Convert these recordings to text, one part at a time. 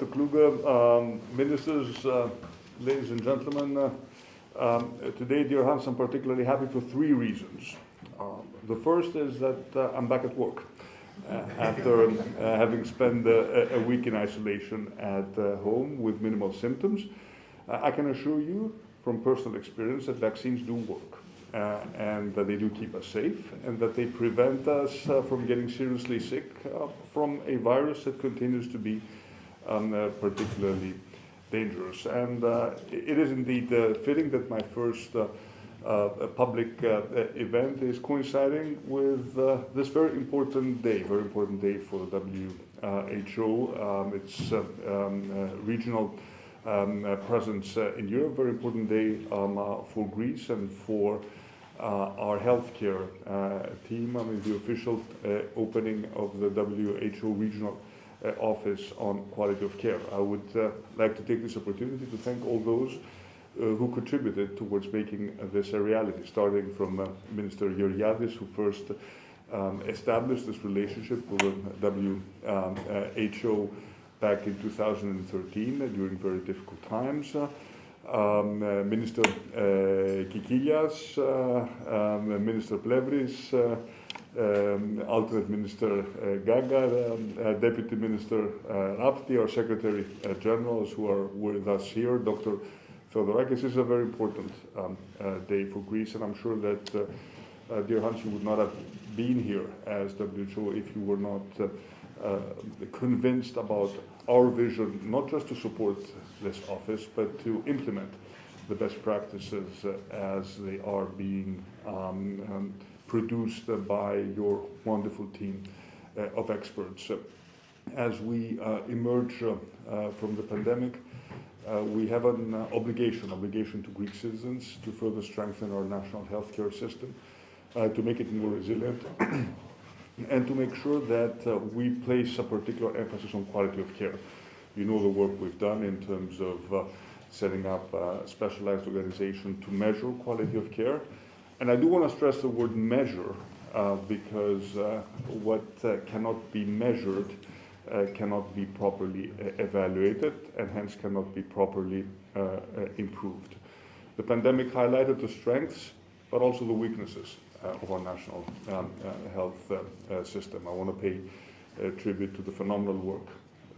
Dr. Kluge, um, ministers, uh, ladies and gentlemen. Uh, um, today, dear Hans, I'm particularly happy for three reasons. Um, the first is that uh, I'm back at work uh, after uh, having spent a week in isolation at home with minimal symptoms. I can assure you from personal experience that vaccines do work. Uh, and that they do keep us safe and that they prevent us uh, from getting seriously sick uh, from a virus that continues to be um, particularly dangerous. And it is indeed fitting that my first uh, public uh, event is coinciding with uh, this very important day, very important day for the WHO. Um, it's um, regional um, presence in Europe, very important day um, for Greece and for uh, our healthcare uh, team. I mean, the official uh, opening of the WHO regional office on quality of care. I would like to take this opportunity to thank all those who contributed towards making this a reality, starting from Minister Georgiadis, who first um, established this relationship with the WHO back in 2013 during very difficult times um, uh, Minister uh, Kikilias, uh, um, Minister Plevris, um, alternate Minister Gaga, um, Deputy Minister Rapti, our Secretary Generals who are with us here, Dr. Theodorakis. This is a very important um, day for Greece, and I'm sure that, uh, dear Hans, you would not have been here as WHO if you were not uh, uh, convinced about our vision, not just to support this office, but to implement the best practices uh, as they are being um, um, produced by your wonderful team uh, of experts. As we uh, emerge uh, from the pandemic, we have an obligation, obligation to Greek citizens to further strengthen our national healthcare system, to make it more resilient, and to make sure that we place a particular emphasis on quality of care. You know the work we've done in terms of setting up a specialized organization to measure quality of care. And I do want to stress the word measure uh, because uh, what uh, cannot be measured uh, cannot be properly uh, evaluated and hence cannot be properly improved. The pandemic highlighted the strengths but also the weaknesses of our national um, health system. I want to pay tribute to the phenomenal work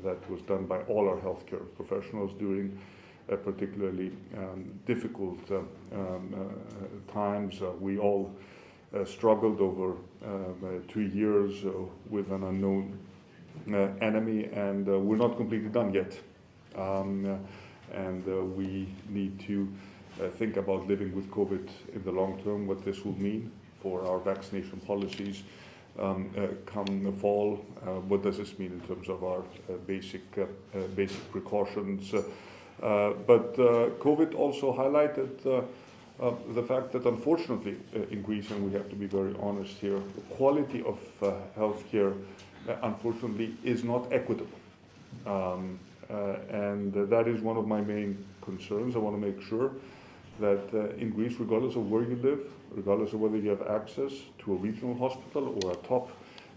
that was done by all our healthcare professionals during uh, particularly um, difficult uh, um, uh, times. Uh, we all uh, struggled over um, two years with an unknown enemy, and we're not completely done yet. Um, and we need to think about living with COVID in the long term, what this will mean for our vaccination policies, um, uh, come the fall, uh, what does this mean in terms of our uh, basic basic precautions? But COVID also highlighted the fact that unfortunately in Greece, and we have to be very honest here, the quality of healthcare unfortunately is not equitable. Um, uh, and uh, that is one of my main concerns. I want to make sure that uh, in Greece, regardless of where you live, regardless of whether you have access to a regional hospital or a top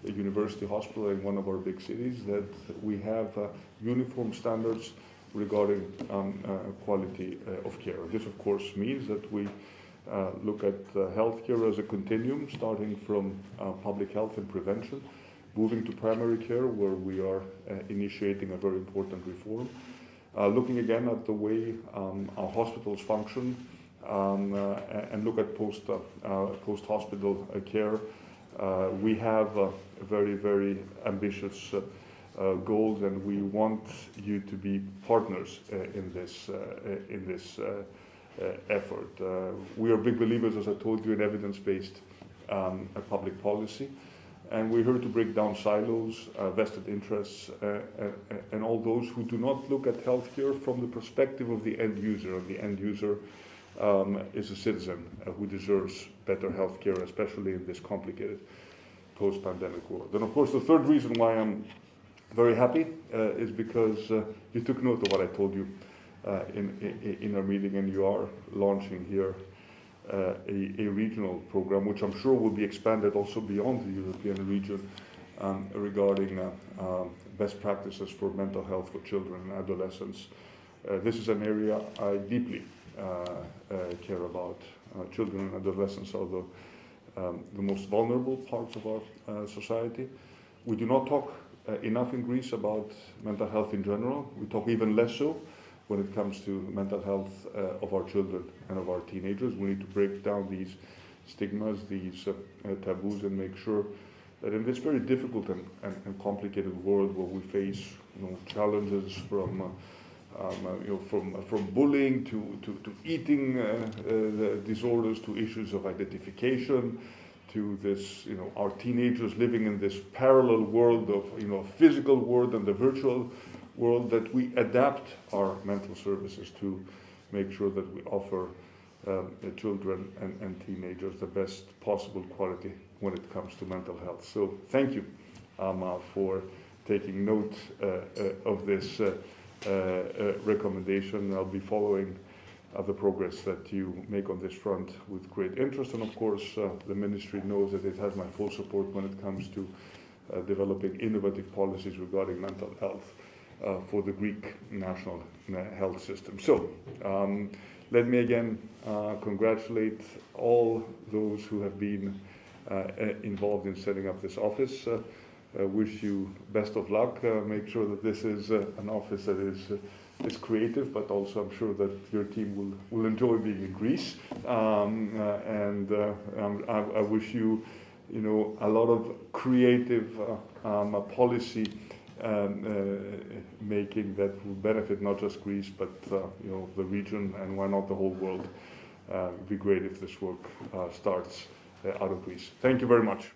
university hospital in one of our big cities, that we have uh, uniform standards regarding um, uh, quality uh, of care. This, of course, means that we uh, look at uh, healthcare as a continuum, starting from uh, public health and prevention, moving to primary care, where we are initiating a very important reform, looking again at the way um, our hospitals function, um, uh, and look at post, uh, post hospital care. Uh, we have a very, very ambitious goals, and we want you to be partners in this, in this effort. we are big believers, as I told you, in evidence-based um, public policy and we're here to break down silos, uh, vested interests, uh, uh, and all those who do not look at healthcare from the perspective of the end user. And the end user um, is a citizen uh, who deserves better health care, especially in this complicated post-pandemic world. And of course, the third reason why I'm very happy uh, is because uh, you took note of what I told you uh, in, in, our meeting, and you are launching here a, a, regional program, which I'm sure will be expanded also beyond the European region um, regarding um, best practices for mental health for children and adolescents. Uh, this is an area I deeply uh, uh, care about. Children and adolescents are the, um, the most vulnerable parts of our society. We do not talk enough in Greece about mental health in general. We talk even less so when it comes to mental health of our children and of our teenagers. We need to break down these stigmas, these taboos, and make sure that in this very difficult and, and, and, complicated world where we face you know, challenges from uh, um, uh, you know, from, uh, from bullying to, to, to eating uh, disorders to issues of identification to this, you know, our teenagers living in this parallel world of, you know, physical world and the virtual world, that we adapt our mental services to make sure that we offer um, children and, and, teenagers the best possible quality when it comes to mental health. So thank you, Ama, for taking note uh, uh, of this uh, uh, uh, recommendation. I'll be following the progress that you make on this front with great interest. And of course, the ministry knows that it has my full support when it comes to developing innovative policies regarding mental health for the Greek national health system. So, um, let me again uh, congratulate all those who have been uh, involved in setting up this office. Uh, uh, wish you best of luck. Uh, make sure that this is uh, an office that is is creative, but also I'm sure that your team will, will enjoy being in Greece. Um, uh, and uh, I, I, wish you, you know, a lot of creative uh, um, policy um, making that will benefit not just Greece, but you know the region and why not the whole world. it'd be great if this work starts out of Greece. Thank you very much.